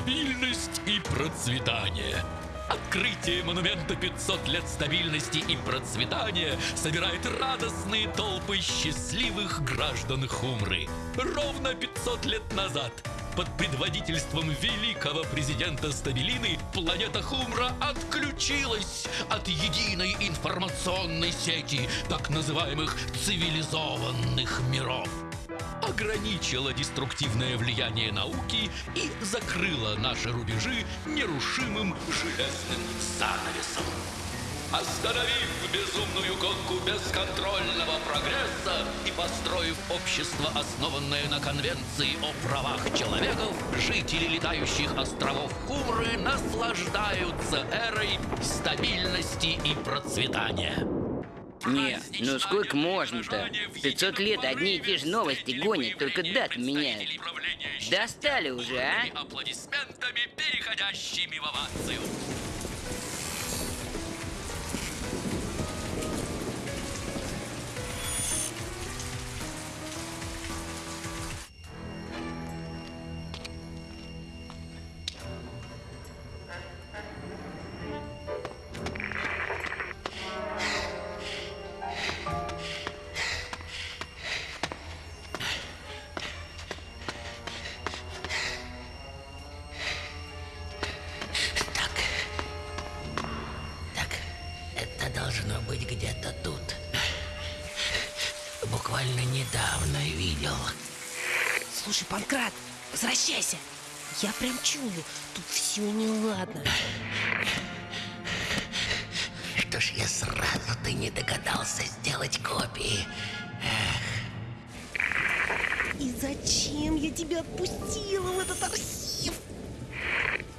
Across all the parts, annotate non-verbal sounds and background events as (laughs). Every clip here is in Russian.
Стабильность и процветание. Открытие монумента 500 лет стабильности и процветания собирает радостные толпы счастливых граждан Хумры. Ровно 500 лет назад под предводительством великого президента Стабилины планета Хумра отключилась от единой информационной сети так называемых цивилизованных миров ограничила деструктивное влияние науки и закрыла наши рубежи нерушимым железным занавесом. Остановив безумную гонку бесконтрольного прогресса и построив общество, основанное на конвенции о правах человеков, жители летающих островов Хумры наслаждаются эрой стабильности и процветания. Не, ну сколько можно-то? 500 лет одни и те же новости гонят, только дат меняют. Достали уже, а? Аплодисментами, переходящими в овацию. Буквально недавно видел. Слушай, Панкрат, возвращайся. Я прям чую, тут все неладно. Что ж я сразу-то не догадался сделать копии. И зачем я тебя отпустила в этот архив?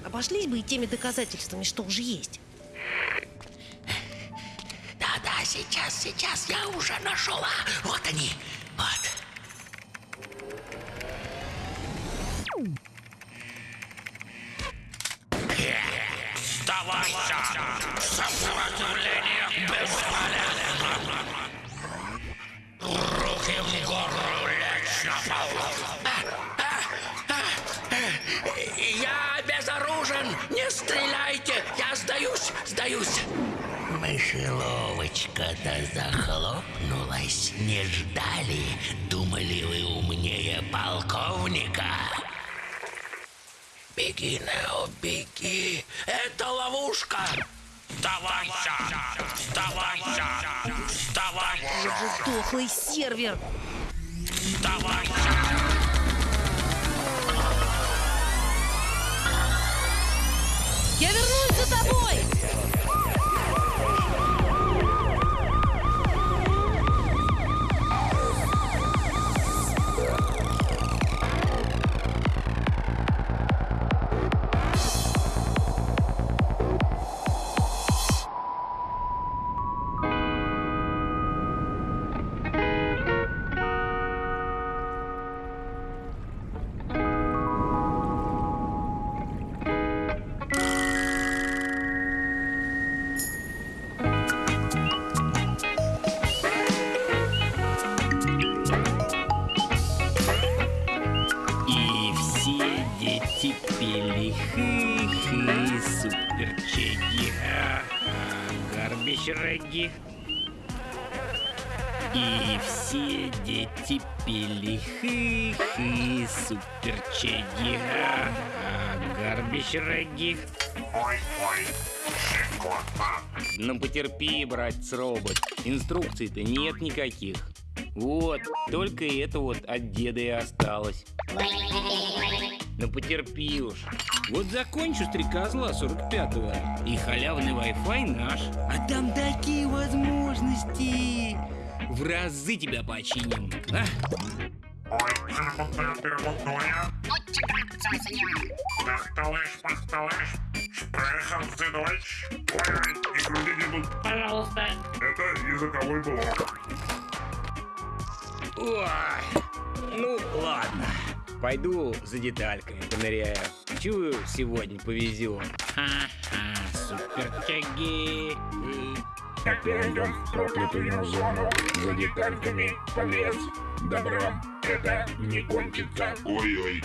Обошлись бы и теми доказательствами, что уже есть. Сейчас, сейчас, я уже нашла. Вот они, Мышеловочка-то захлопнулась. Не ждали? Думали вы умнее полковника? Беги, Нео, беги! Это ловушка! Сдавайся! Сдавайся! Сдавайся! Вот же дохлый сервер. Сдавайся! Я вернусь за тобой! И все дети пели хы-хы, суперчеги, гарбич регги. Ой-ой! Щекотно! Ну потерпи, братец робот, инструкций-то нет никаких. Вот, только это вот от деда и осталось. Ну потерпи уж. Вот закончу стрекозла 45-го, и халявный Wi-Fi наш. А там такие возможности. В разы тебя починим. А? Ой, и груди не! Пожалуйста. Это языковой блок. Ой, ну ладно. Пойду за детальками поныряю. Чую, сегодня повезет. Ха-ха, супертяги. Опять в проклятую зону за детальками полез. Добром это не кончится. Ой-ой.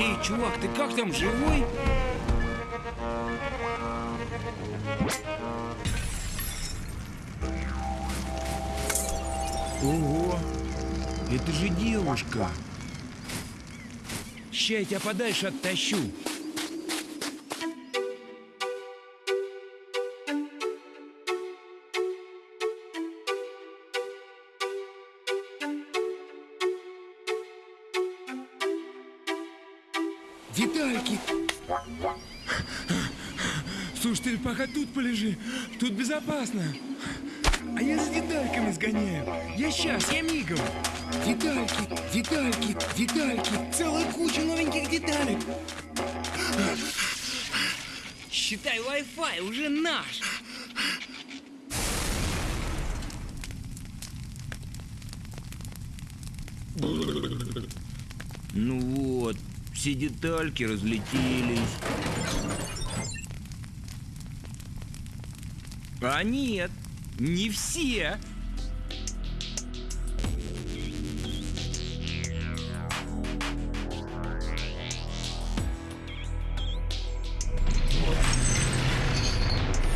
Эй, чувак, ты как там, живой? Ого, это же девушка. Ща я тебя подальше оттащу. Безопасно. А я за детальками сгоняю. Я сейчас, я мигом. Детальки, детальки, детальки. Целая куча новеньких деталек. Считай, Wi-Fi уже наш. Ну вот, все детальки разлетелись. А нет, не все.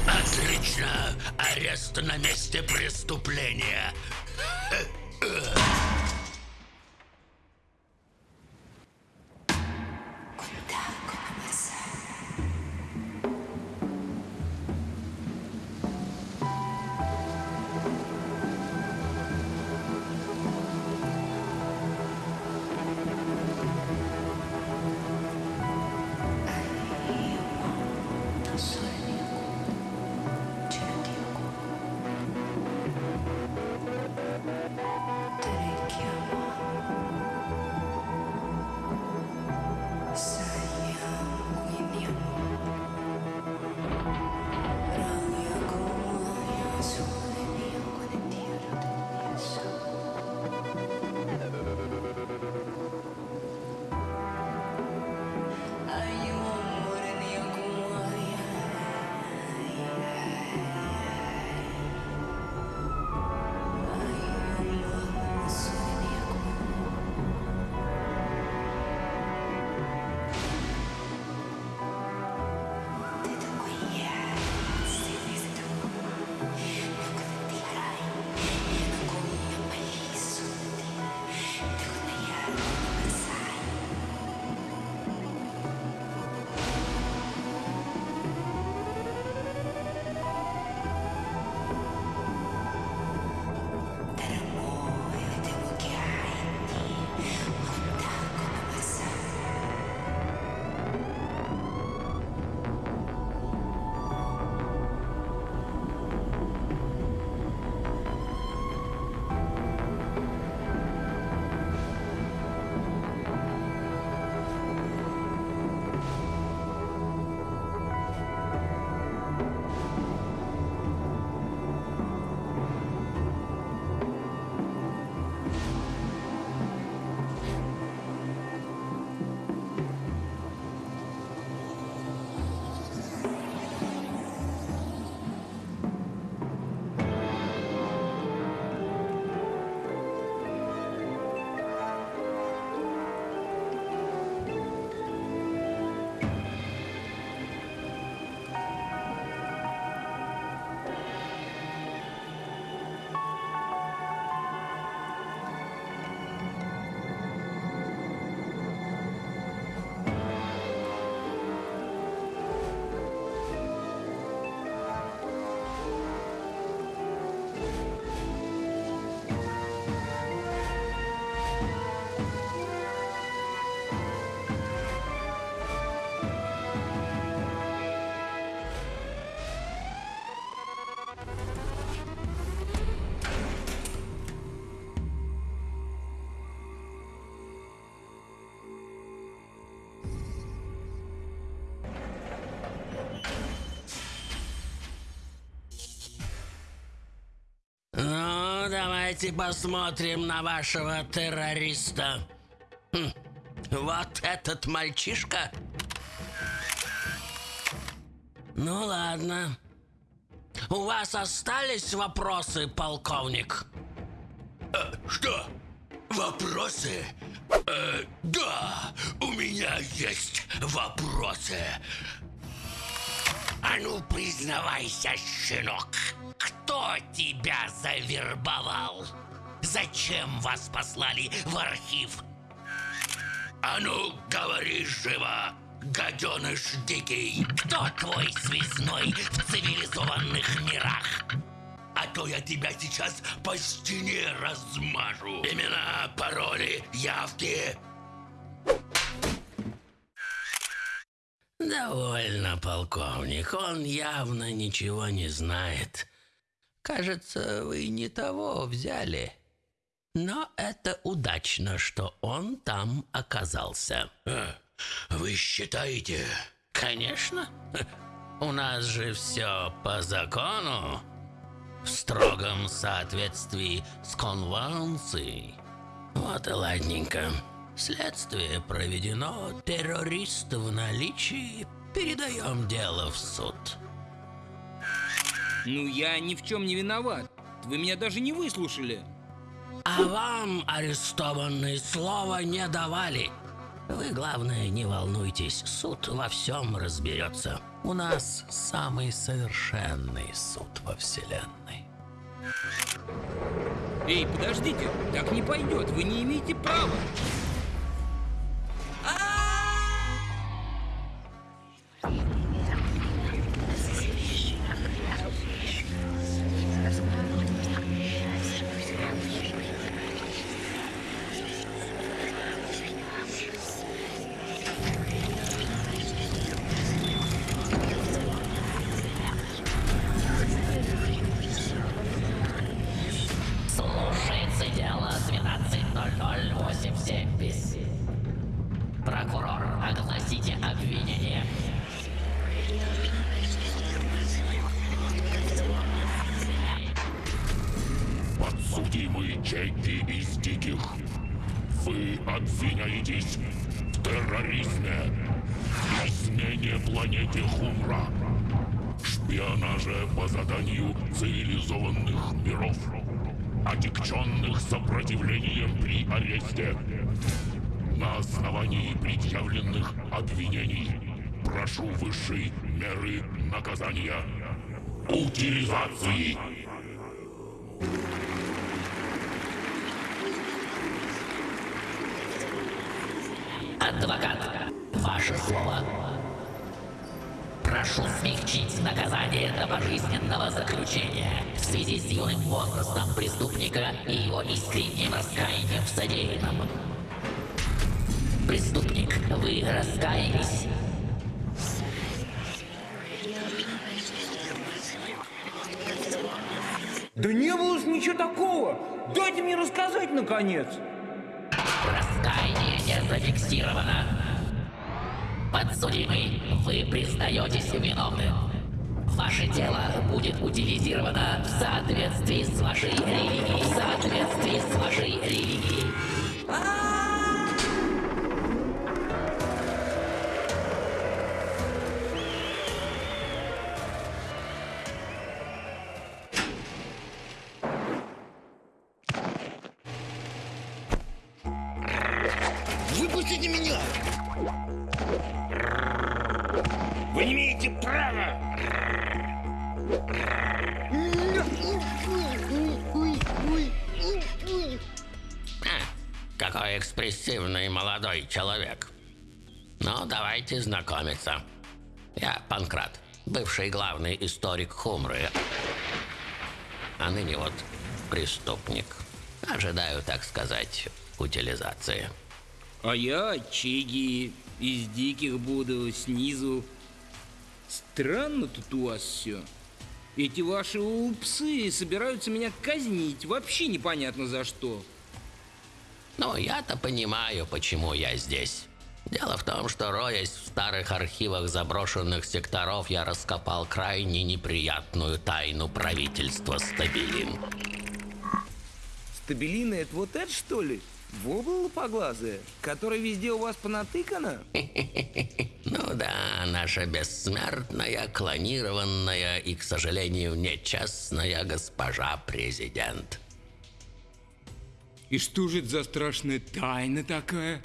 Отлично! Арест на месте преступления. Давайте посмотрим на вашего террориста. Хм, Вот этот мальчишка. Ну ладно. У вас остались вопросы, полковник? Что? Вопросы? Да, у меня есть вопросы. А ну, признавайся, щенок, кто тебя завербовал? Зачем вас послали в архив? А ну, говори живо, гаденыш дикий, кто твой связной в цивилизованных мирах? А то я тебя сейчас по стене размажу. Имена, пароли, явки. Довольно, полковник. Он явно ничего не знает. Кажется, вы не того взяли. Но это удачно, что он там оказался. Вы считаете? Конечно. У нас же все по закону. В строгом соответствии с конвенцией. Вот и ладненько. Следствие проведено, террорист в наличии. Передаем дело в суд. Ну, я ни в чем не виноват. Вы меня даже не выслушали. А вам арестованные слова не давали. Вы, главное, не волнуйтесь, суд во всем разберется. У нас самый совершенный суд во Вселенной. Эй, подождите, так не пойдет, вы не имеете права. Thanks. Связи с юным возрастом преступника и его искренним раскаянием в содеянном. Преступник, вы раскаялись? Да не было ж ничего такого. Дайте мне рассказать, наконец. Раскаяние не зафиксировано. Подсудимый, вы признаетесь виновным. Ваше дело будет утилизировано в соответствии с вашей религией. В соответствии с вашей религией. Какой экспрессивный молодой человек. Ну, давайте знакомиться. Я Панкрат, бывший главный историк Хумры. А ныне вот преступник. Ожидаю, так сказать, утилизации. А я Чеги из диких буду снизу. Странно тут у вас все. Эти ваши псы собираются меня казнить. Вообще непонятно за что. Ну, я-то понимаю, почему я здесь. Дело в том, что роясь в старых архивах заброшенных секторов, я раскопал крайне неприятную тайну правительства Стабилин. Стабилина это вот это что ли? Вобла лопоглазая, которая везде у вас понатыкана? (laughs) Ну да, наша бессмертная, клонированная и, к сожалению, нечестная госпожа президент. И что же это за страшная тайна такая?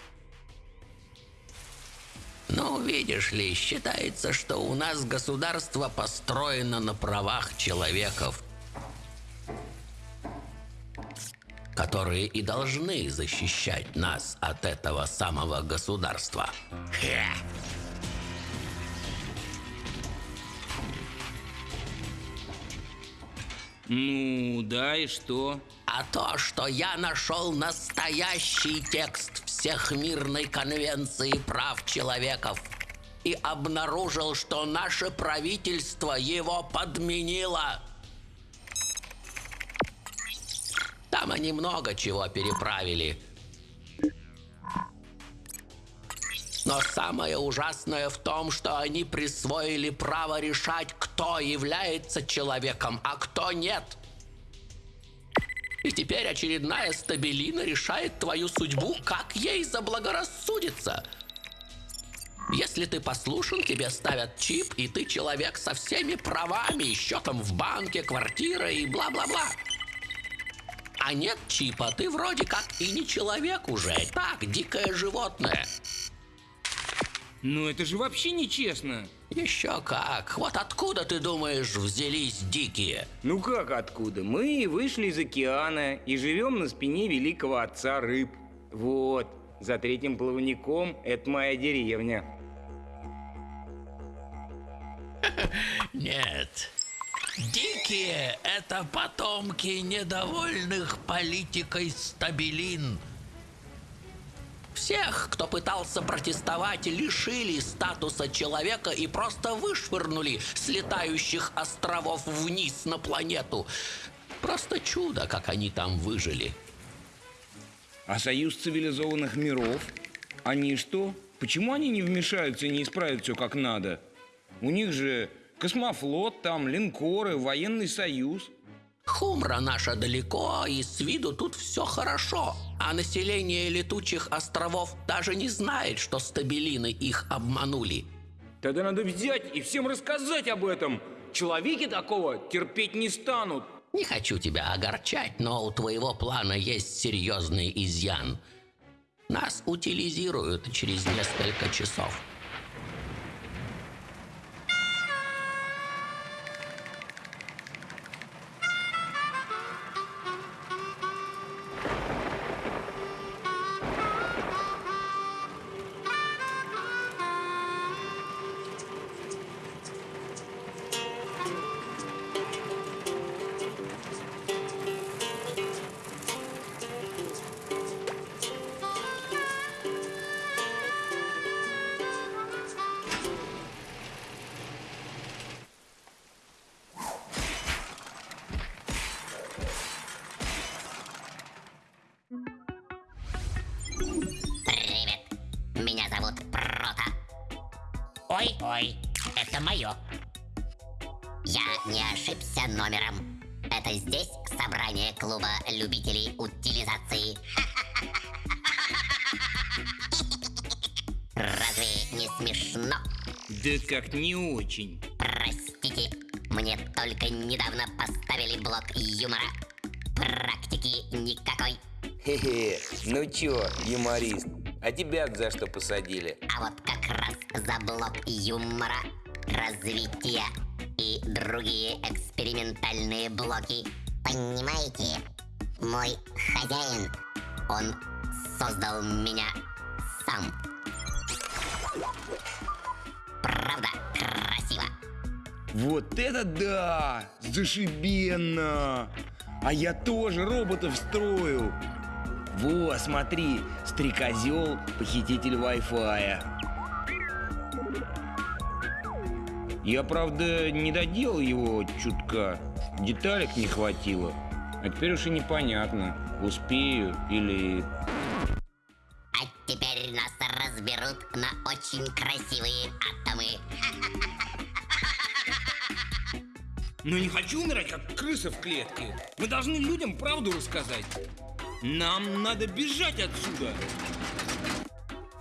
Ну, видишь ли, считается, что у нас государство построено на правах человеков, которые и должны защищать нас от этого самого государства. Хе. Ну, да, и что? А то, что я нашел настоящий текст Всехмирной конвенции прав человеков и обнаружил, что наше правительство его подменило. Там они много чего переправили. Но самое ужасное в том, что они присвоили право решать, кто является человеком, а кто нет. И теперь очередная стабилина решает твою судьбу, как ей заблагорассудится. Если ты послушен, тебе ставят чип, и ты человек со всеми правами, счетом в банке, квартира и бла-бла-бла. А нет чипа, ты вроде как и не человек уже, так, дикое животное. Ну это же вообще нечестно. Еще как. Вот откуда, ты думаешь, взялись дикие? Ну как откуда? Мы вышли из океана и живем на спине великого отца рыб. Вот, за третьим плавником это моя деревня. (laughs) Нет. Дикие – это потомки недовольных политикой стабилин. Всех, кто пытался протестовать, лишили статуса человека и просто вышвырнули с летающих островов вниз на планету. Просто чудо, как они там выжили. А союз цивилизованных миров? Они что? Почему они не вмешаются и не исправят все как надо? У них же космофлот, там линкоры, военный союз. Хумра наша далеко, и с виду тут все хорошо. А население летучих островов даже не знает, что стабилины их обманули. Тогда надо взять и всем рассказать об этом. Человеки такого терпеть не станут. Не хочу тебя огорчать, но у твоего плана есть серьезный изъян. Нас утилизируют через несколько часов. Не ошибся номером. Это здесь собрание клуба любителей утилизации. (laughs) Разве не смешно? Да как не очень. Простите, мне только недавно поставили блок юмора. Практики никакой. Хе-хе, ну чё, юморист, а тебя за что посадили? А вот как раз за блок юмора, развития другие экспериментальные блоки. Понимаете, мой хозяин, он создал меня сам. Правда, красиво. Вот это да! Зашибенно! А я тоже роботов строю! Во, смотри, стрекозел, похититель Wi-Fi. Я, правда, не доделал его чутка. Деталек не хватило. А теперь уж и непонятно, успею или... А теперь нас разберут на очень красивые атомы. Но не хочу умирать, как крыса в клетке. Мы должны людям правду рассказать. Нам надо бежать отсюда.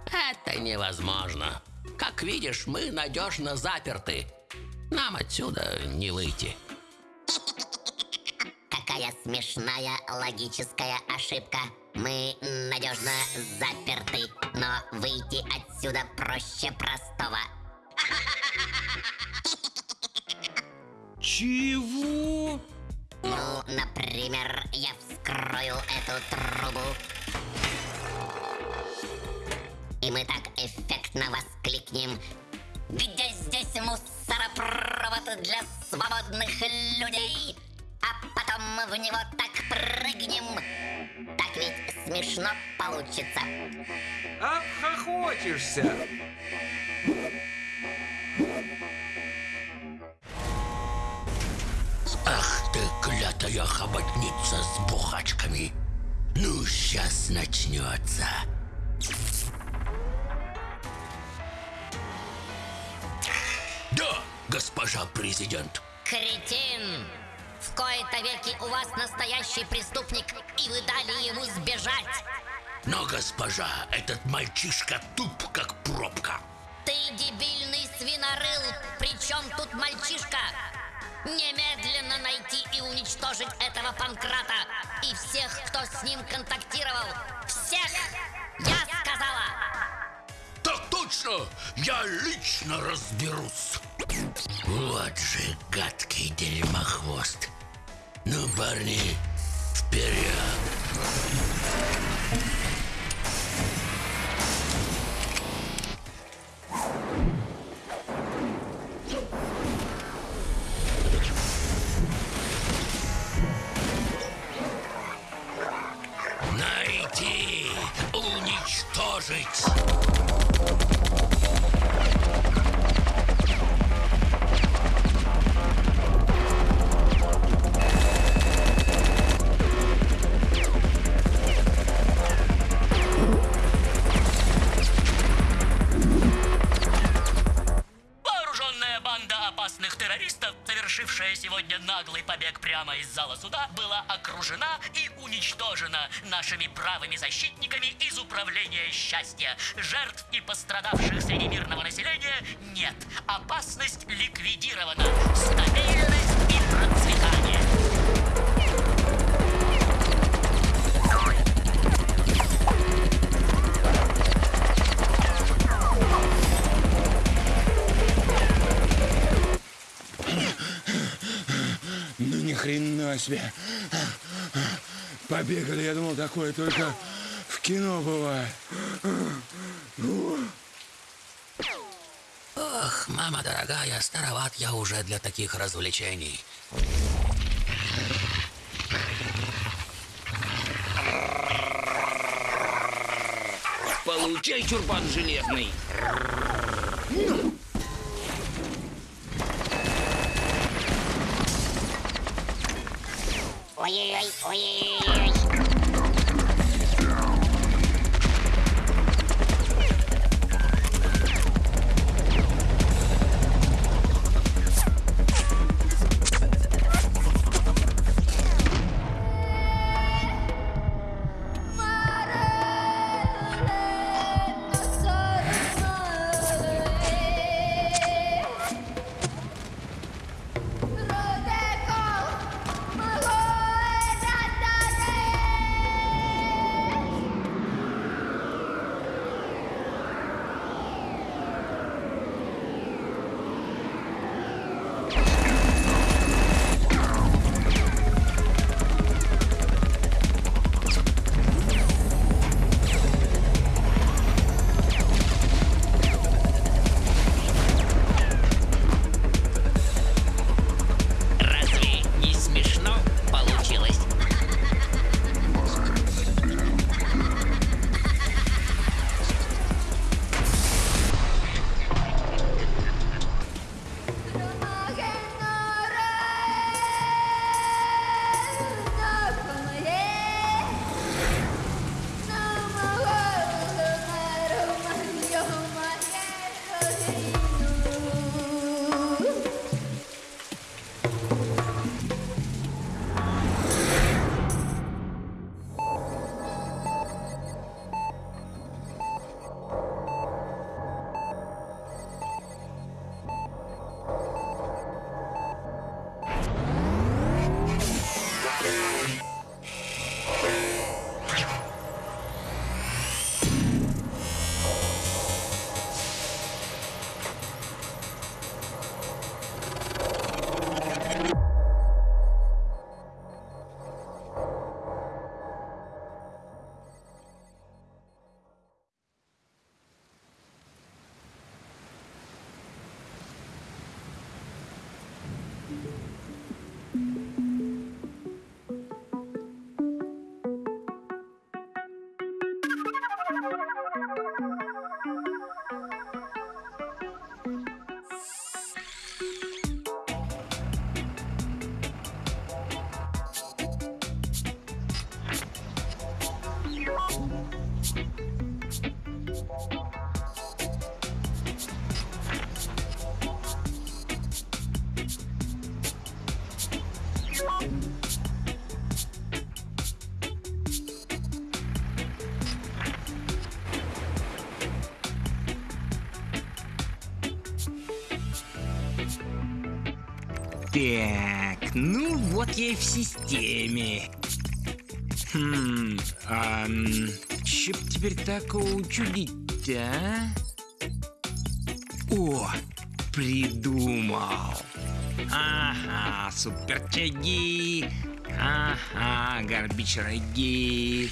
Это невозможно. Как видишь, мы надежно заперты. Нам отсюда не выйти. Какая смешная логическая ошибка. Мы надежно заперты, но выйти отсюда проще простого. Чего? Ну, например, я вскрою эту трубу. И мы так эффектно воскликнем. Где здесь мусоропровод для свободных людей? А потом в него так прыгнем. Так ведь смешно получится. Обхохочешься. Ах ты, клятая хоботница с бухачками! Ну, сейчас начнется. Госпожа президент. Кретин! В кои-то веки у вас настоящий преступник, и вы дали ему сбежать. Но, госпожа, этот мальчишка туп, как пробка. Ты дебильный свинорыл! Причем тут мальчишка? Немедленно найти и уничтожить этого Панкрата и всех, кто с ним контактировал. Всех! Я сказала! Так точно! Я лично разберусь. Вот же гадкий дерьмохвост. Ну, парни, вперед! Найти, уничтожить. Нашими правыми защитниками из Управления счастья. Жертв и пострадавших среди мирного населения нет. Опасность ликвидирована. Стабильность и процветание. Ну ни хрена себе. Побегали, я думал, такое только в кино бывает. Ох, мама дорогая, староват я уже для таких развлечений. Получай, чурбан железный. Ой-ой-ой, ой-ой-ой. Так, ну вот я и в системе. Хм, а чё б теперь такого учудить а? О, придумал. Ага, супертяги. Ага, горбич-роги.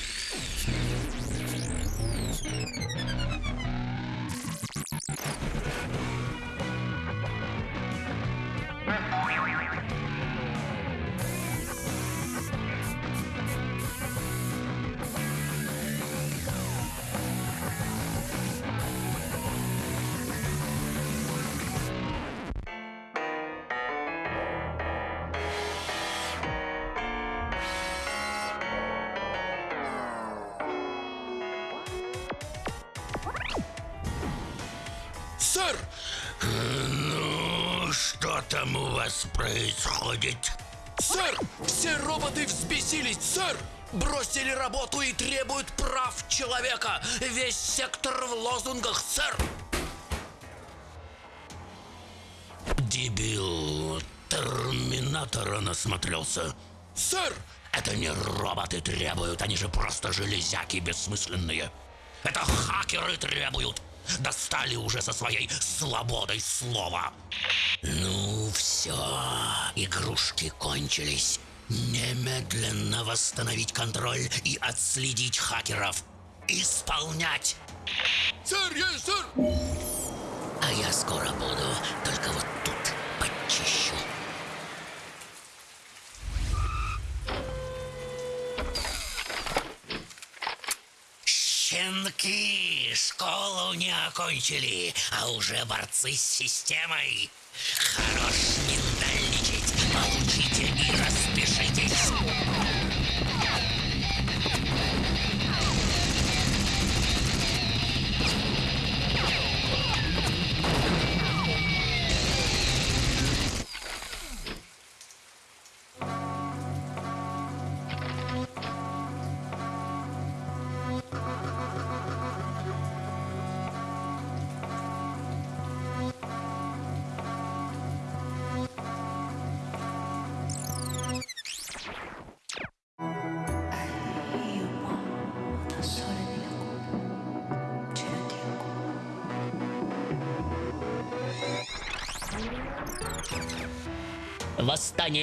Дебил, терминатора насмотрелся. Сэр! Это не роботы требуют, они же просто железяки бессмысленные. Это хакеры требуют. Достали уже со своей свободой слова. Ну все, игрушки кончились. Немедленно восстановить контроль и отследить хакеров. Исполнять. Сэр, я, сэр! А я скоро буду, только вот тут подчищу. Щенки школу не окончили, а уже борцы с системой. Хорош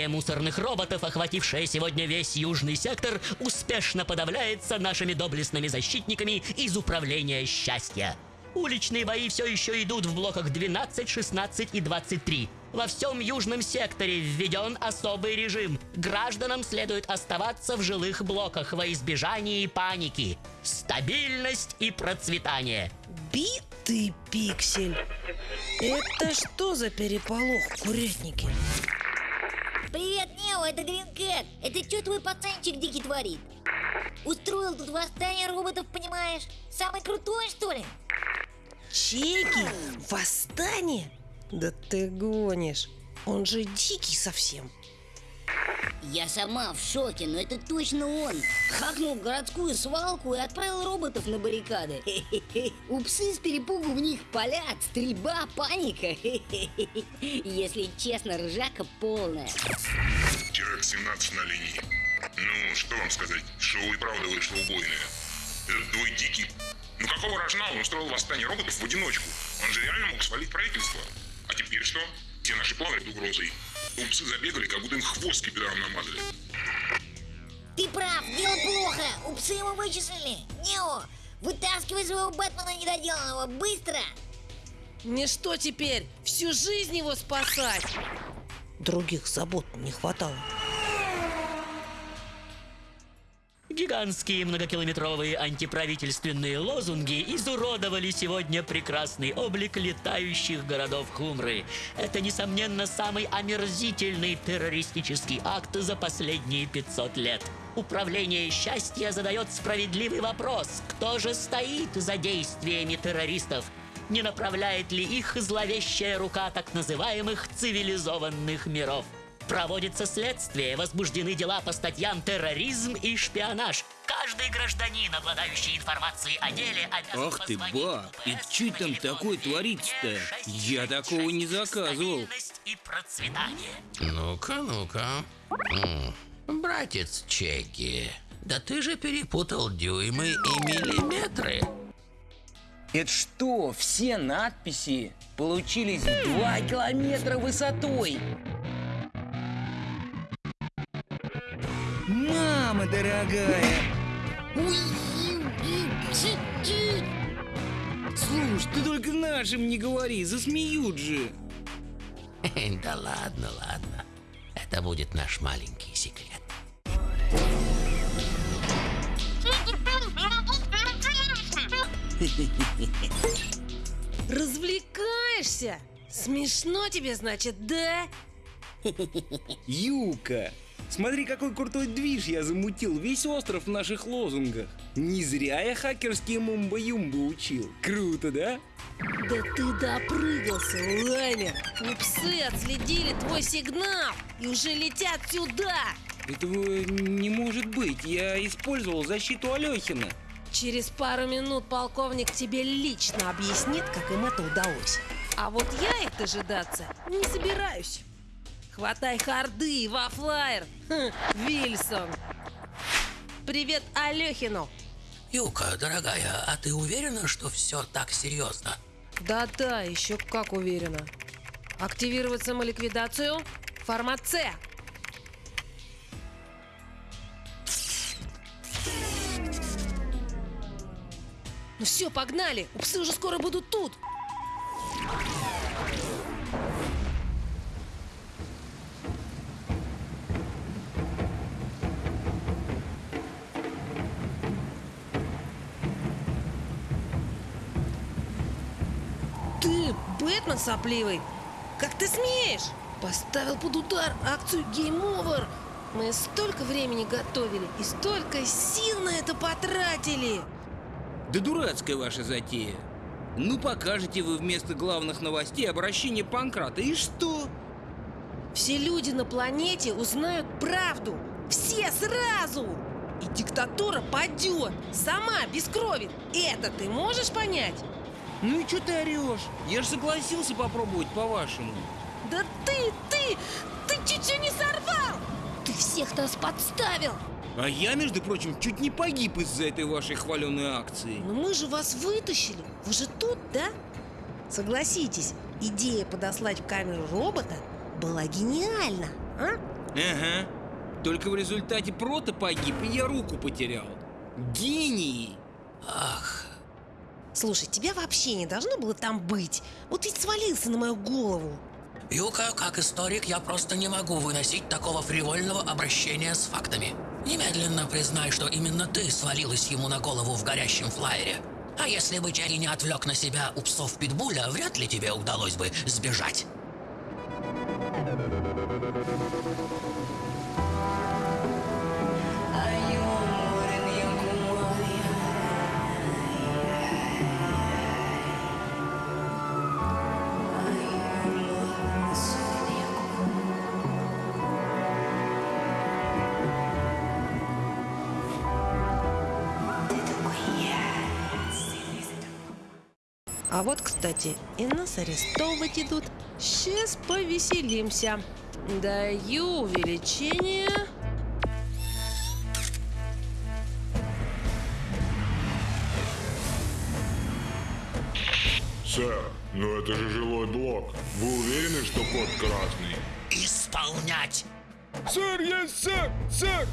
Восстание мусорных роботов, охватившее сегодня весь южный сектор, успешно подавляется нашими доблестными защитниками из Управления счастья. Уличные бои все еще идут в блоках 12, 16 и 23. Во всем южном секторе введен особый режим. Гражданам следует оставаться в жилых блоках во избежании паники. Стабильность и процветание. Битый пиксель. Это что за переполох в курятнике? Привет, Нео, это Гринкэт. Это что твой пацанчик дикий творит? Устроил тут восстание роботов, понимаешь? Самый крутой, что ли? Чеки? Восстание? Да ты гонишь. Он же дикий совсем. Я сама в шоке, но это точно он. Хакнул городскую свалку и отправил роботов на баррикады. (laughs) Упсы с перепугу в них палят, стрельба, паника. (laughs) Если честно, ржака полная. Теракт 17 на линии. Ну, что вам сказать, шоу и правда вышло убойное. Этот твой дикий. Ну какого рожна он устроил восстание роботов в одиночку? Он же реально мог свалить правительство. А теперь что? Все наши планы под угрозой. Упсы забегали, как будто им хвост скипидаром намазали. Ты прав, дело плохо. Упсы его вычислили. Нео, вытаскивай своего Бэтмена недоделанного, быстро! Мне что теперь? Всю жизнь его спасать? Других забот не хватало. Гигантские многокилометровые антиправительственные лозунги изуродовали сегодня прекрасный облик летающих городов Хумры. Это, несомненно, самый омерзительный террористический акт за последние 500 лет. Управление счастья задает справедливый вопрос, кто же стоит за действиями террористов? Не направляет ли их зловещая рука так называемых цивилизованных миров? Проводится следствие, возбуждены дела по статьям терроризм и шпионаж. Каждый гражданин, обладающий информацией о деле, обязан Ах ты, ба, и по там такое 9 творится-то? 6 Я такого не заказывал. И процветание. Ну-ка, ну-ка. Братец Чеки, да ты же перепутал дюймы и миллиметры. Это что, все надписи получились в 2 километра высотой? Дорогая! Слушай, ты только нашим не говори, засмеют же. Да ладно, ладно. Это будет наш маленький секрет. Развлекаешься? Смешно тебе, значит, да? Юка, смотри, какой крутой движ я замутил, весь остров в наших лозунгах. Не зря я хакерские мумба-юмба учил. Круто, да? Да ты допрыгался, Лаймер. Псы отследили твой сигнал и уже летят сюда. Этого не может быть, я использовал защиту Алехина. Через пару минут полковник тебе лично объяснит, как им это удалось. А вот я их дожидаться не собираюсь. Хватай харды, вафлайер, хм, Вильсон. Привет Алехину. Юка, дорогая, а ты уверена, что все так серьезно? Да-да, еще как уверена. Активировать самоликвидацию. Формат С. Ну все, погнали! Псы уже скоро будут тут! Бэтмен сопливый! Как ты смеешь? Поставил под удар акцию Game Over! Мы столько времени готовили и столько сил на это потратили! Да дурацкая ваша затея. Ну покажете вы вместо главных новостей обращение Панкрата, и что? Все люди на планете узнают правду! Все сразу! И диктатура падет! Сама, без крови! Это ты можешь понять? Ну и что ты орешь? Я же согласился попробовать по-вашему. Да ты, ты, ты чуть-чуть не сорвал! Ты всех нас подставил! А я, между прочим, чуть не погиб из-за этой вашей хваленой акции. Но мы же вас вытащили! Вы же тут, да? Согласитесь, идея подослать в камеру робота была гениальна, а? Ага. Только в результате прота погиб, и я руку потерял. Гении! Ах, Слушай, тебя вообще не должно было там быть. Вот ведь свалился на мою голову. Юка, как историк, я просто не могу выносить такого фривольного обращения с фактами. Немедленно признай, что именно ты свалилась ему на голову в горящем флайере. А если бы Черри не отвлек на себя у псов Питбуля, вряд ли тебе удалось бы сбежать. Кстати, и нас арестовывать идут. Сейчас повеселимся. Даю увеличение. Сэр, ну это же жилой блок. Вы уверены, что код красный? Исполнять! Сэр, есть сэр! Сэр!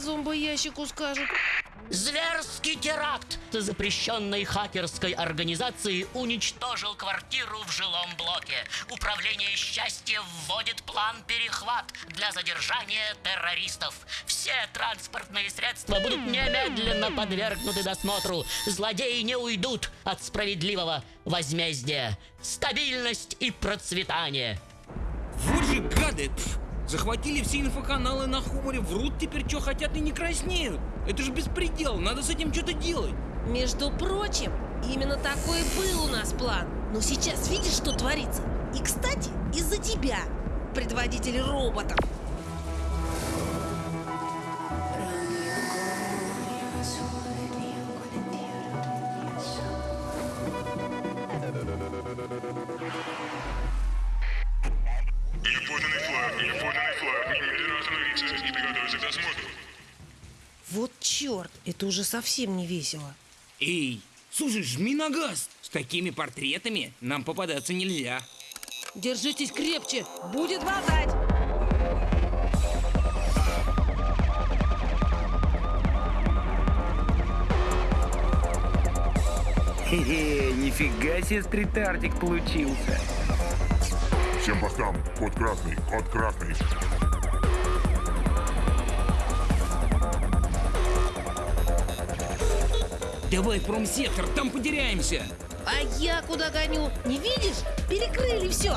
Зомбоящику скажут? Зверский теракт запрещенной хакерской организации уничтожил квартиру в жилом блоке. Управление счастья вводит план перехват для задержания террористов. Все транспортные средства будут немедленно подвергнуты досмотру. Злодеи не уйдут от справедливого возмездия. Стабильность и процветание. Вот же гады! Захватили все инфоканалы на Хуморе, врут теперь, что хотят и не краснеют. Это же беспредел, надо с этим что-то делать. Между прочим, именно такой был у нас план. Но сейчас видишь, что творится? И, кстати, из-за тебя, предводитель роботов. Совсем не весело. Эй, слушай, жми на газ. С такими портретами нам попадаться нельзя. Держитесь крепче, будет болтать. Хе-хе, нифига себе стрит-артик получился. Всем постам. Код красный, код красный. Давай промсектор, там потеряемся. А я куда гоню? Не видишь? Перекрыли все.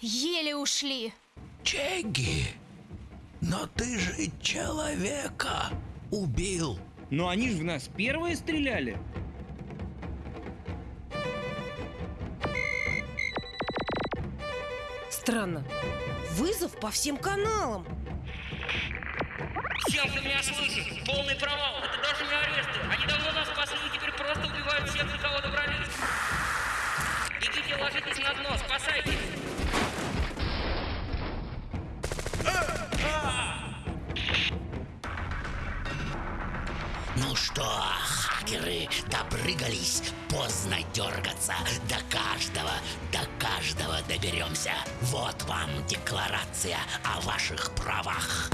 Еле ушли. Чеги, но ты же человека убил. Но они же в нас первые стреляли. Странно. Вызов по всем каналам. Всем, кто меня слышит, полный провал. Это даже не аресты. Они давно нас спасли и теперь просто убивают всех, до кого добрались. Бегите, ложитесь на дно, спасайтесь. Допрыгались, поздно дергаться. До каждого, до каждого доберемся. Вот вам декларация о ваших правах.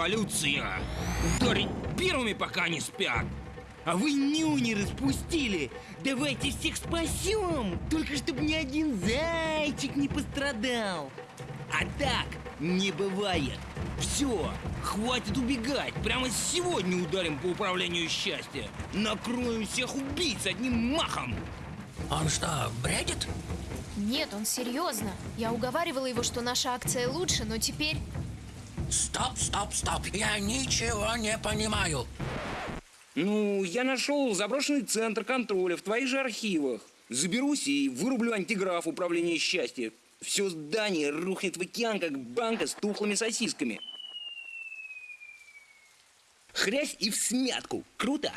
Революция! Ударить первыми, пока не спят! А вы нюни распустили! Давайте всех спасем! Только чтобы ни один зай мальчик не пострадал. А так не бывает. Все, хватит убегать. Прямо сегодня ударим по управлению счастья. Накроем всех убийц одним махом. Он что, бредит? Нет, он серьезно. Я уговаривала его, что наша акция лучше, но теперь... Стоп, стоп, стоп. Я ничего не понимаю. Ну, я нашел заброшенный центр контроля в твоих же архивах. Заберусь и вырублю антиграф управления счастья. Все здание рухнет в океан, как банка с тухлыми сосисками. Хрясь и в смятку. Круто?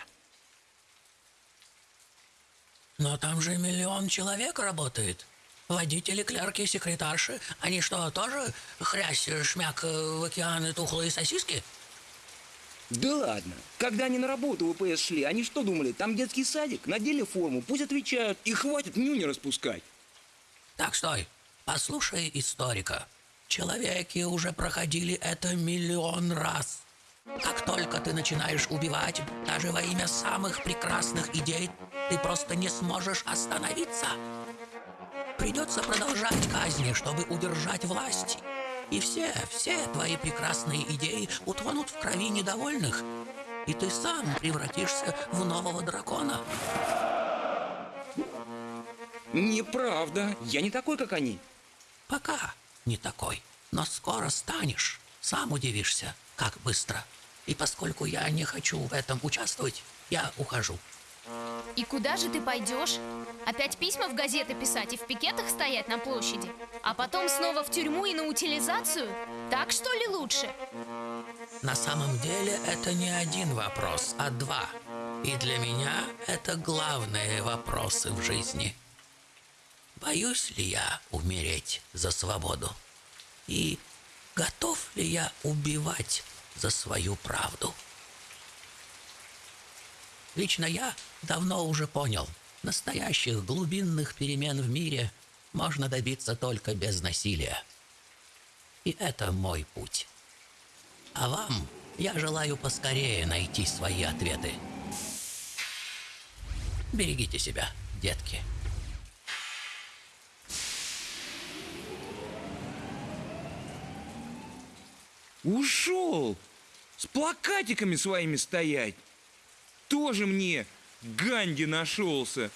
Но там же миллион человек работает. Водители, клерки, секретарши. Они что, тоже хрясь, шмяк в океаны тухлые сосиски? Да ладно. Когда они на работу в ВПС шли, они что думали? Там детский садик, надели форму, пусть отвечают. И хватит нюни распускать. Так, стой. Послушай историка. Человеки уже проходили это миллион раз. Как только ты начинаешь убивать, даже во имя самых прекрасных идей, ты просто не сможешь остановиться. Придется продолжать казни, чтобы удержать власть. И все, все твои прекрасные идеи утонут в крови недовольных. И ты сам превратишься в нового дракона. Неправда. Я не такой, как они. Пока не такой. Но скоро станешь. Сам удивишься, как быстро. И поскольку я не хочу в этом участвовать, я ухожу. И куда же ты пойдешь? Опять письма в газеты писать и в пикетах стоять на площади? А потом снова в тюрьму и на утилизацию? Так что ли лучше? На самом деле это не один вопрос, а два. И для меня это главные вопросы в жизни. Боюсь ли я умереть за свободу? И готов ли я убивать за свою правду? Лично я давно уже понял, настоящих глубинных перемен в мире можно добиться только без насилия. И это мой путь. А вам я желаю поскорее найти свои ответы. Берегите себя, детки. Ушел! С плакатиками своими стоять! Тоже мне Ганди нашелся!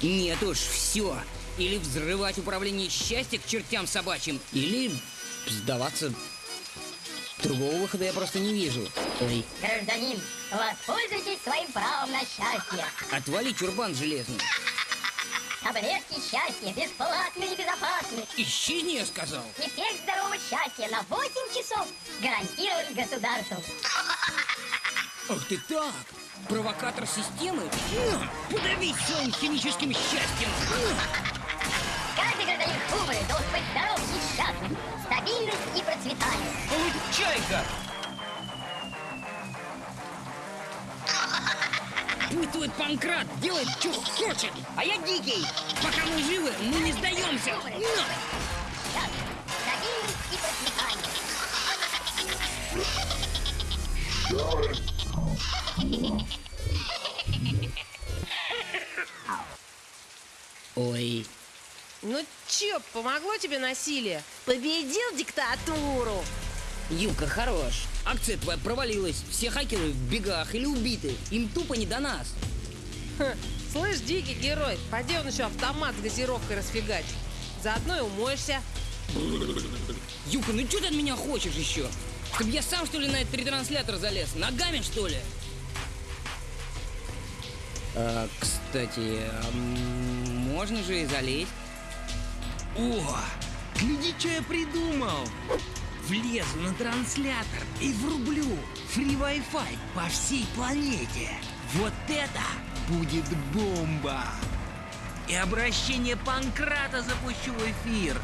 Нет уж, все. Или взрывать управление счастья к чертям собачьим, или сдаваться. Другого выхода я просто не вижу. Ой, Гражданин, воспользуйтесь своим правом на счастье. отвали чурбан железный. Таблетки счастья бесплатны и безопасны. Исчезни, я сказал. Эффект здорового счастья на 8 часов гарантирует государством. Ах ты так! Провокатор системы? Подавись своим химическим счастьем! Каждый гражданин Кубы должен быть здоров и счастлив. Стабильность и процветание. Чайка! Пусть Панкрат делает, что хочет, а я дикий. Пока мы живы, мы не сдаемся. Ой, Ну чё, помогло тебе насилие? Победил диктатуру! Юка, хорош. Акция твоя провалилась. Все хакеры в бегах или убиты. Им тупо не до нас. Ха, Слышь, дикий герой, пойди он еще автомат с газировкой расфигачит. Заодно и умоешься. Юка, ну что ты от меня хочешь еще? Чтоб я сам, что ли, на этот ретранслятор залез? Ногами, что ли? А, кстати, а можно же и залезть. О, гляди, что я придумал. Влезу на транслятор и врублю фри Wi-Fi по всей планете. Вот это будет бомба! И обращение Панкрата запущу в эфир.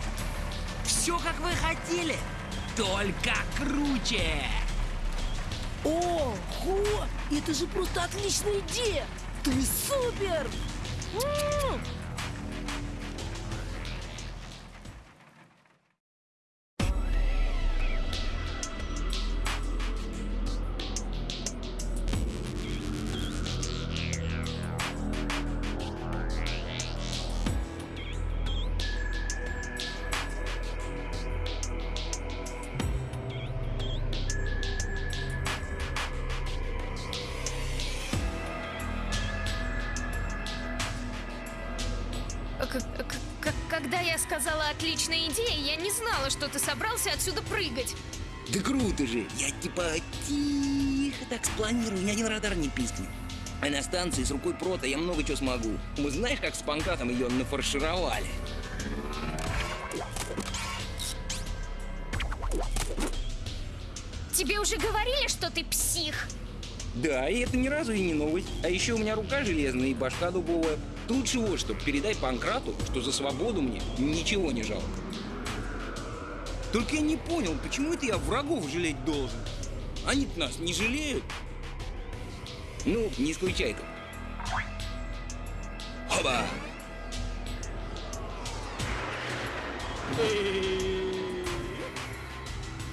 Все, как вы хотели, только круче. Ого! Это же просто отличная идея! Ты супер! М! Собрался отсюда прыгать. Да круто же! Я типа тихо так спланирую, ни один радар не пискнет. А на станции с рукой прота я много чего смогу. Мы знаешь, как с панкратом ее нафаршировали? Тебе уже говорили, что ты псих? Да, и это ни разу и не новость. А еще у меня рука железная и башка дубовая. Лучше вот что, передай Панкрату, что за свободу мне ничего не жалко. Только я не понял, почему это я врагов жалеть должен? они нас не жалеют. Ну, не исключай тут. Хоба!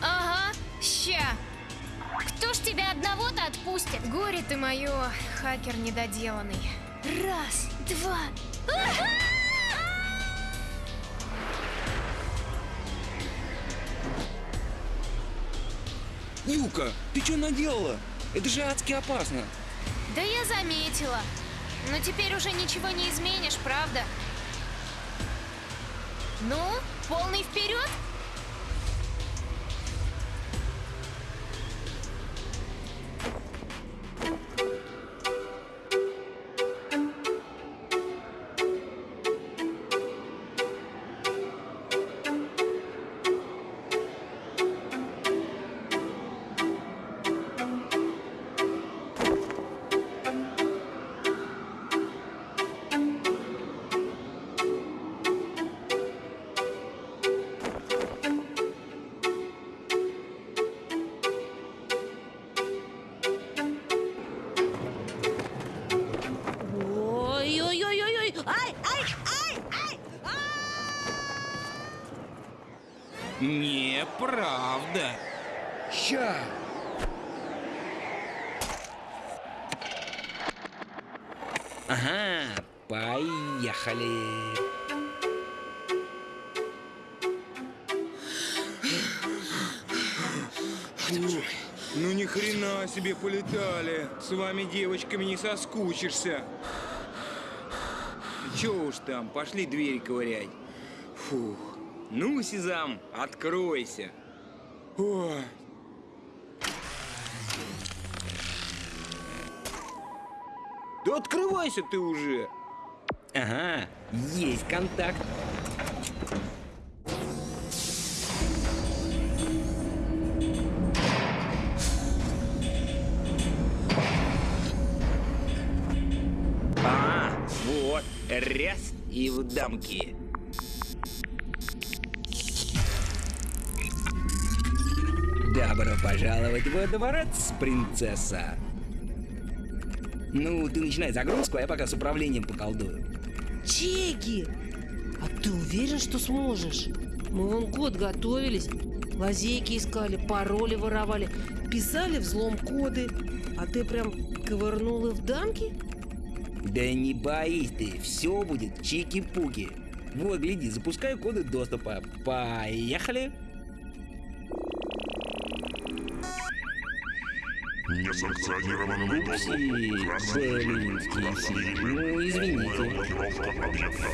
Ага, ща. Кто ж тебя одного-то отпустит? Горе ты мое, хакер недоделанный. Раз, два. Ага! Юка, ты что наделала? Это же адски опасно. Да я заметила. Но теперь уже ничего не изменишь, правда? Ну, полный вперед? Неправда. Ща. Ага, поехали. Ну ни хрена себе полетали. С вами, девочками, не соскучишься. Че уж там, пошли двери ковырять. Фух. Ну, Сезам, откройся. Ой. Да открывайся ты уже. Ага, есть контакт. А, вот, раз и в дамки. Пожаловать во дворец, принцесса. Ну, ты начинай загрузку, а я пока с управлением поколдую. Чеки! А ты уверен, что сможешь? Мы вон год готовились, лазейки искали, пароли воровали, писали взлом коды, а ты прям ковырнул и в дамки? Да не боись ты, все будет чики-пуки. Вот, гляди, запускаю коды доступа. Поехали! Несанкционированный доступ. Белинский, красный ну, извините. Блокировка объекта.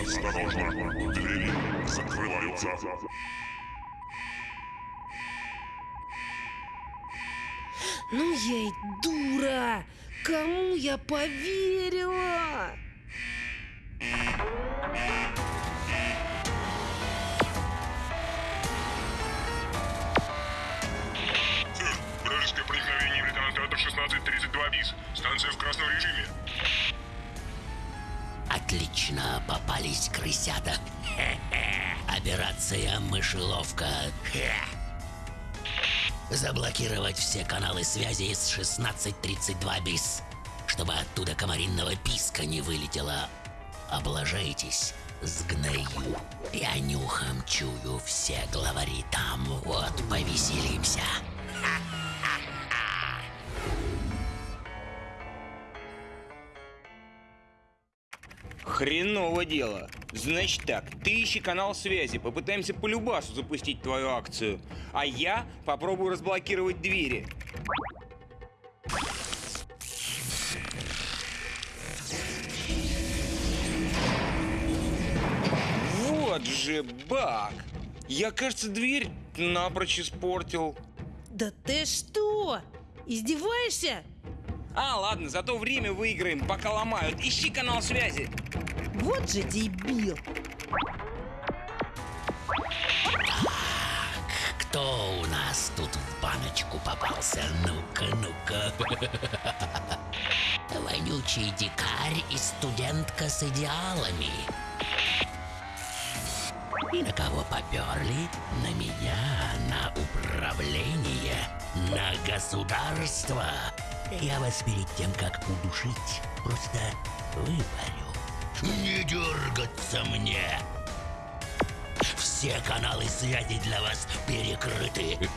Осторожно. Двери закрываются. Ну я и дура! Кому я поверила? 1632 БИС. Станция в красном режиме. Отлично попались крысята. (laughs) Операция «Мышеловка». (laughs) Заблокировать все каналы связи с 1632 БИС, чтобы оттуда комаринного писка не вылетело. облажаетесь, сгною. Я нюхом чую все главари там, вот повеселимся. Хреново дело. Значит так, ты ищи канал связи, попытаемся по любасу запустить твою акцию. А я попробую разблокировать двери. Вот же баг. Я, кажется, дверь напрочь испортил. Да ты что? Издеваешься? А, ладно, зато время выиграем, пока ломают. Ищи канал связи. Вот же дебил. Кто у нас тут в баночку попался? Ну-ка, ну-ка. (laughs) Вонючий дикарь и студентка с идеалами. И на кого поперли? На меня, на управление, на государство. Я вас перед тем, как удушить, просто выпарю. Не дергаться мне! Все каналы связи для вас перекрыты. (laughs)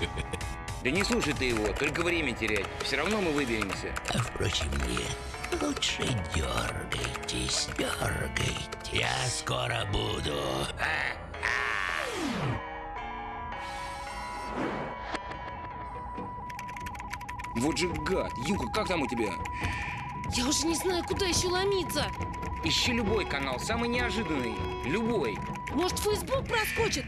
Да не слушай ты его, только время терять. Все равно мы выберемся. А впрочем, нет. Лучше дергайтесь, дергайте. Я скоро буду. Вот же гад. Юка, как там у тебя? Я уже не знаю, куда еще ломиться. Ищи любой канал, самый неожиданный. Любой. Может, Facebook проскочит?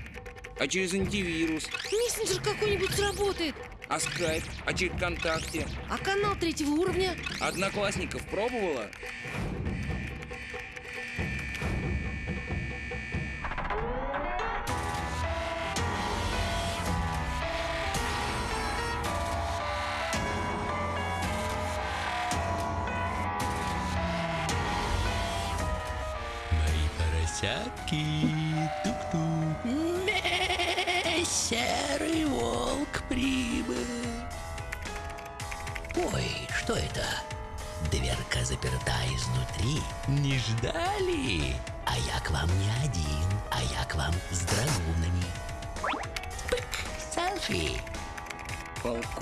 А через антивирус? Мессенджер какой-нибудь сработает. А скайп? А через ВКонтакте? А канал третьего уровня? Одноклассников пробовала?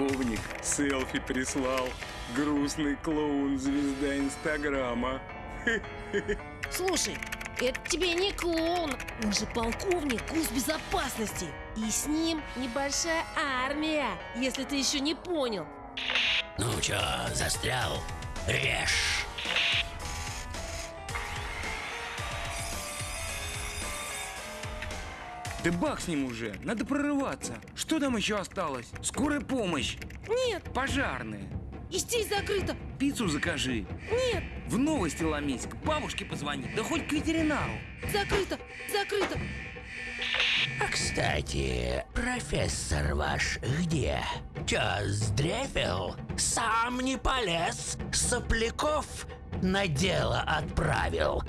Полковник селфи прислал. Грустный клоун, звезда Инстаграма. (laughs) Слушай, это тебе не клоун. Он же полковник госбезопасности. И с ним небольшая армия, если ты еще не понял. Ну чё, застрял? Режь. Да бах с ним уже, надо прорываться. Что там еще осталось? Скорая помощь. Нет, Пожарная. и здесь закрыто. Пиццу закажи. Нет, В новости ломись, к бабушке позвони, да хоть к ветеринару. закрыто, закрыто. А кстати, профессор ваш где? Чё, сдрефил? Сам не полез? Сопляков на дело отправил?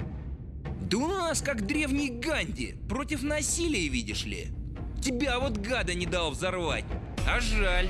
Да у нас как древний Ганди, против насилия, видишь ли. Тебя вот гада не дал взорвать. А жаль.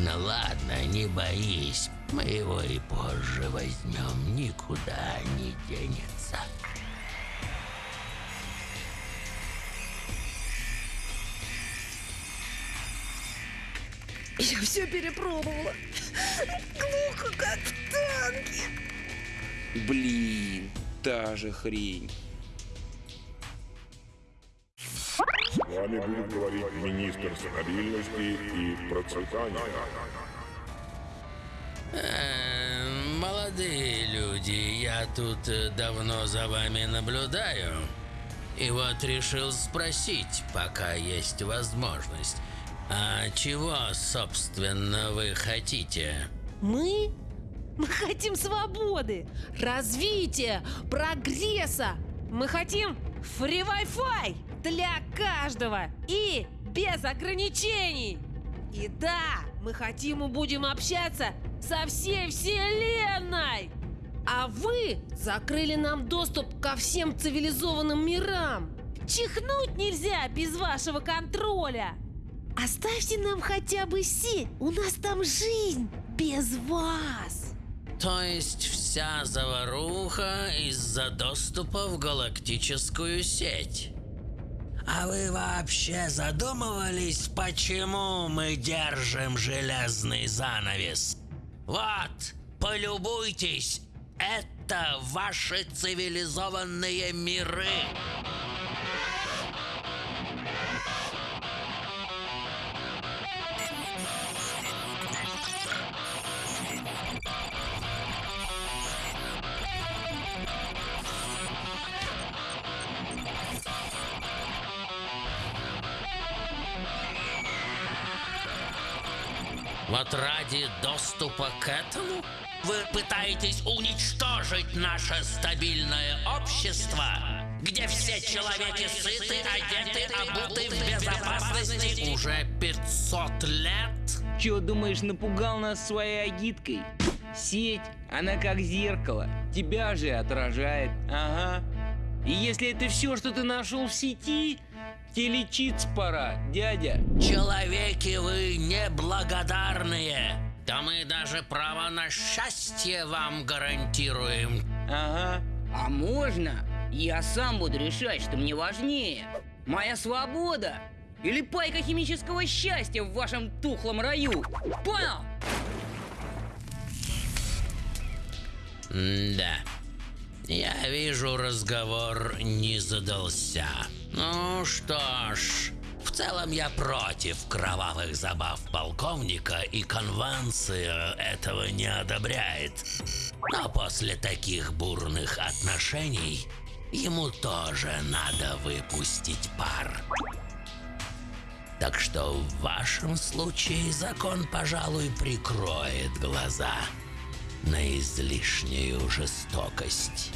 Ладно, ладно, не боись. Мы его и позже возьмем, никуда не денется. Я все перепробовала. Глухо, как в танке. Блин, та же хрень. Стабильности и процветания. Э, Молодые люди, я тут давно за вами наблюдаю. И вот решил спросить, пока есть возможность. А чего, собственно, вы хотите? Мы? Мы хотим свободы, развития, прогресса. Мы хотим free Wi-Fi для каждого и без ограничений. И да, мы хотим и будем общаться со всей вселенной. А вы закрыли нам доступ ко всем цивилизованным мирам. Чихнуть нельзя без вашего контроля. Оставьте нам хотя бы сеть, у нас там жизнь без вас. То есть вся заваруха из-за доступа в галактическую сеть? А вы вообще задумывались, почему мы держим железный занавес? Вот, полюбуйтесь, это ваши цивилизованные миры. Вот ради доступа к этому вы пытаетесь уничтожить наше стабильное общество, где все человеки сыты, одеты, обуты в безопасности уже 500 лет? Чё, думаешь, напугал нас своей агиткой? Сеть, она как зеркало, тебя же отражает, ага. И если это все, что ты нашел в сети, тебе лечиться пора, дядя. Человеки вы неблагодарные. Да мы даже право на счастье вам гарантируем. Ага. А можно? Я сам буду решать, что мне важнее. Моя свобода или пайка химического счастья в вашем тухлом раю. Понял? Да. Я вижу, разговор не задался. Ну что ж, в целом я против кровавых забав полковника, и конвенция этого не одобряет. Но после таких бурных отношений ему тоже надо выпустить пар. Так что в вашем случае закон, пожалуй, прикроет глаза на излишнюю жестокость.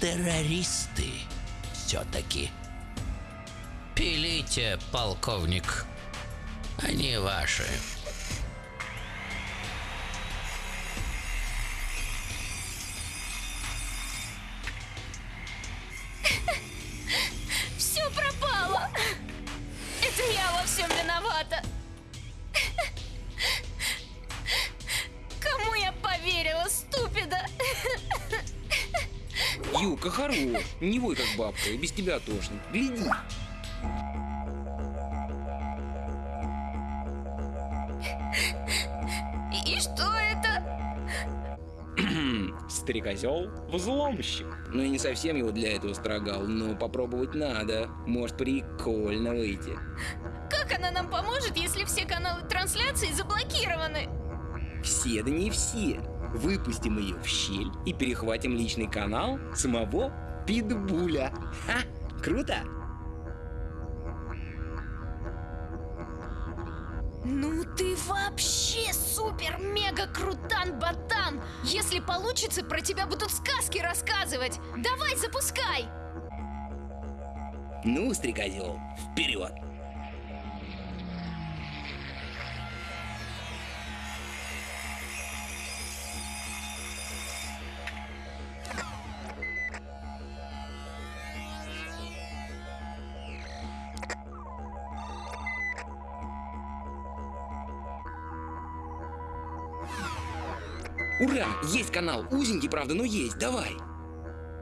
Террористы все-таки. Пилите, полковник. Они ваши. (laughs) Все пропало! Это я во всем виновата! Кому я поверила, ступида? Юка, хорош, не вой как бабка, и без тебя тошно. Гляди. И что это? (clears throat) Стрекозел взломщик. Ну я не совсем его для этого строгал, но попробовать надо. Может прикольно выйти. Как она нам поможет, если все каналы трансляции заблокированы? Все, да не все. Выпустим ее в щель и перехватим личный канал самого Питбуля. Ха, круто? Ну ты вообще супер-мега-крутан-ботан! Если получится, про тебя будут сказки рассказывать! Давай, запускай! Ну, стрекозел, вперед! Ура! Есть канал! Узенький, правда, но есть. Давай!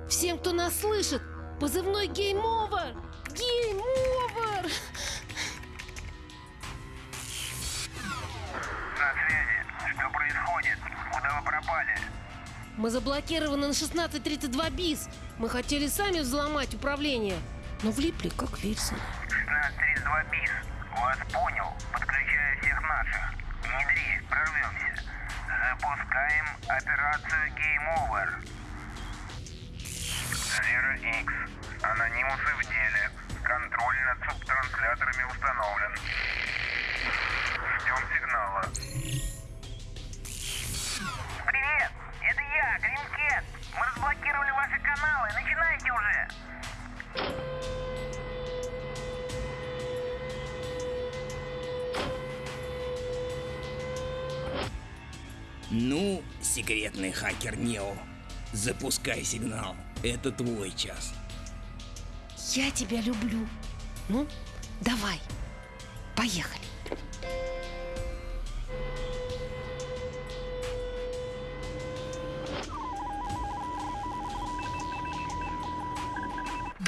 Всем, кто нас слышит, позывной Game Over! Game Over! На связи. Что происходит? Куда вы пропали? Мы заблокированы на 1632 бис. Мы хотели сами взломать управление, но влипли, как Вильсон. 1632 бис. Вас понял. Подключаю всех наших. Внедри, прорвемся. Запускаем операцию Game Over. Zero X. Анонимусы в деле. Контроль над субтрансляторами установлен. Ждем сигнала. Привет! Это я, Гринкет! Мы разблокировали ваши каналы. Начинайте уже! Секретный хакер Нео. Запускай сигнал. Это твой час. Я тебя люблю. Ну, давай. Поехали.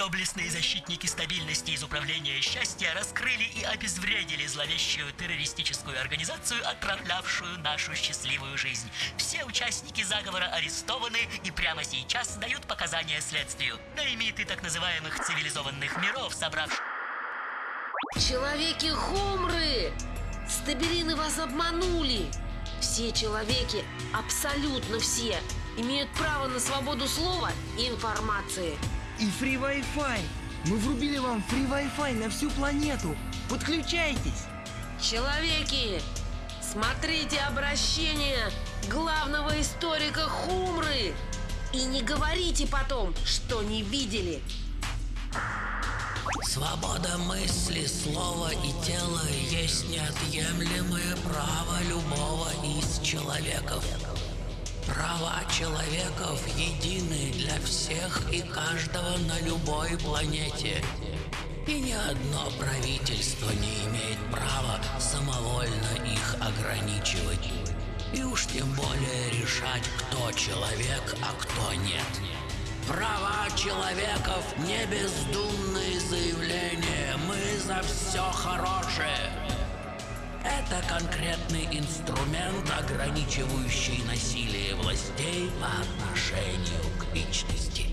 Доблестные защитники стабильности из Управления счастья раскрыли и обезвредили зловещую террористическую организацию, отравлявшую нашу счастливую жизнь. Все участники заговора арестованы и прямо сейчас дают показания следствию. Наймиты так называемых цивилизованных миров, собравших... Человеки-хумры! Стабилины вас обманули! Все человеки, абсолютно все, имеют право на свободу слова и информации. И фри Wi-Fi. Мы врубили вам фри Wi-Fi на всю планету. Подключайтесь. Человеки, смотрите обращение главного историка Хумры. И не говорите потом, что не видели. Свобода мысли, слова и тела есть неотъемлемое право любого из человеков. Права человеков едины для всех и каждого на любой планете. И ни одно правительство не имеет права самовольно их ограничивать. И уж тем более решать, кто человек, а кто нет. Права человеков – не бездумные заявления. Мы за все хорошее. Это конкретный инструмент, ограничивающий насилие властей по отношению к личности.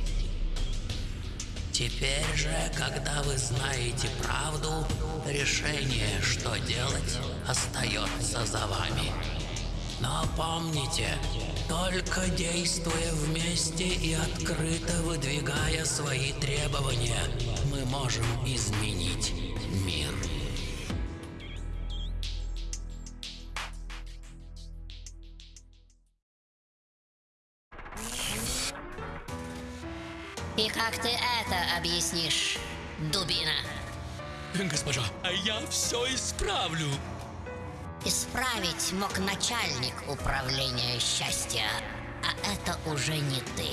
Теперь же, когда вы знаете правду, решение, что делать, остается за вами. Но помните, только действуя вместе и открыто выдвигая свои требования, мы можем изменить И как ты это объяснишь, дубина? Госпожа, я все исправлю. Исправить мог начальник управления счастья, а это уже не ты.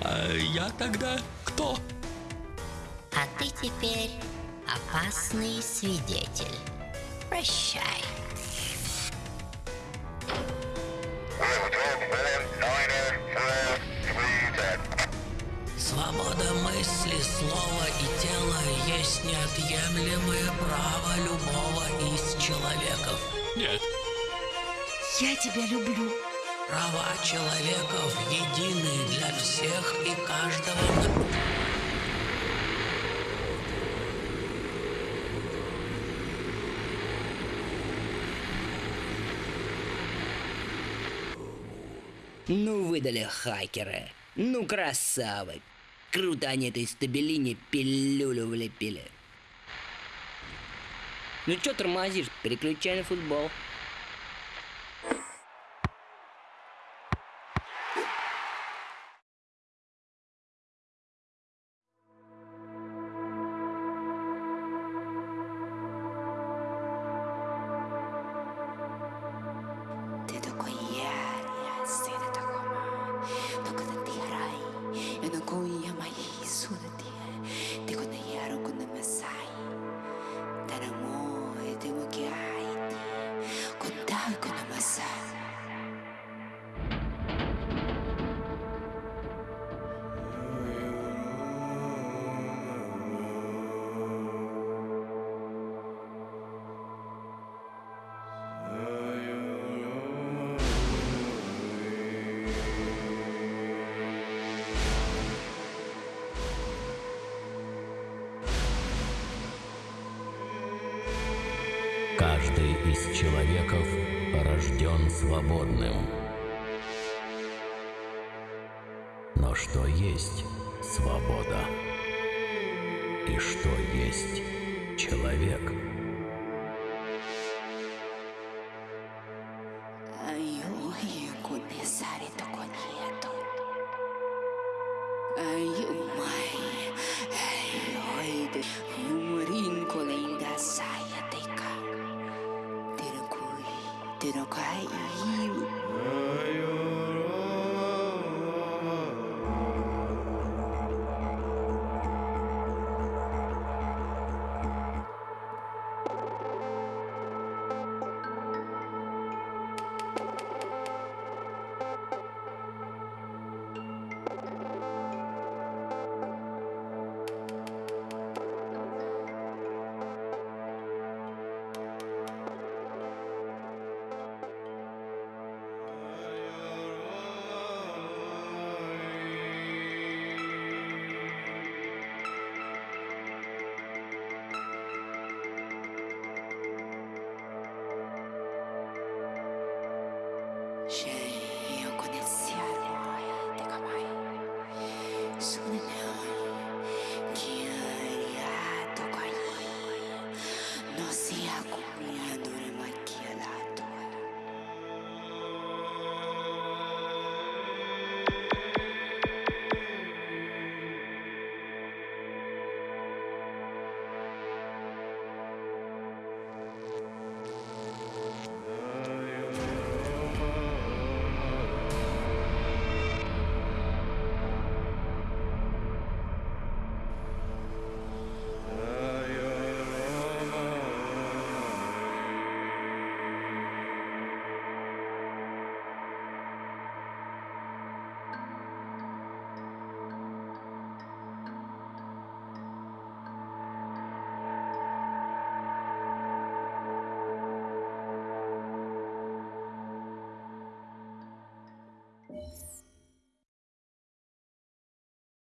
А я тогда кто? А ты теперь опасный свидетель. Прощай. Неотъемлемое право любого из человеков. Нет. Я тебя люблю. Права человеков едины для всех и каждого. Ну, выдали хакеры. Ну, красавы. Круто они этой стабилине пилюлю влепили. Ну чё тормозишь? Переключай на футбол. Человеков рожден свободным. Но что есть свобода? И что есть человек?